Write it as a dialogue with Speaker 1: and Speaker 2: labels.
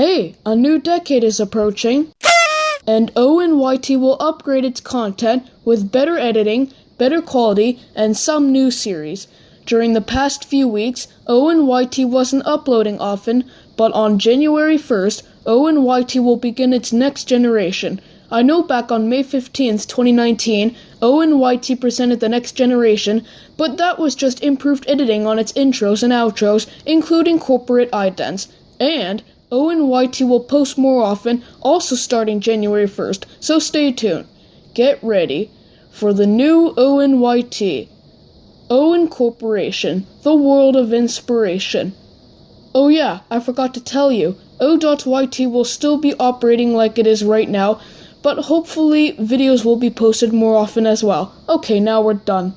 Speaker 1: Hey, a new decade is approaching. And ONYT will upgrade its content with better editing, better quality, and some new series. During the past few weeks, ONYT wasn't uploading often, but on January 1st, ONYT will begin its next generation. I know back on May 15th, 2019, ONYT presented the next generation, but that was just improved editing on its intros and outros, including corporate idents. And ONYT will post more often, also starting January 1st, so stay tuned. Get ready for the new ONYT. Owen Corporation, the world of inspiration. Oh yeah, I forgot to tell you, O.YT will still be operating like it is right now, but hopefully videos will be posted more often as well. Okay, now we're done.